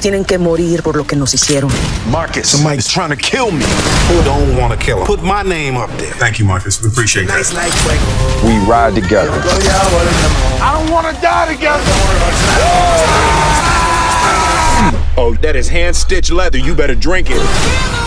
tienen que morir por lo que nos hicieron. Marcus Somebody's trying to kill me. Who don't want to kill him? Put my name up there. Thank you, Marcus. We appreciate Nice that. life, We ride together. I don't want to die together. Oh, that is hand stitched leather. You better drink it.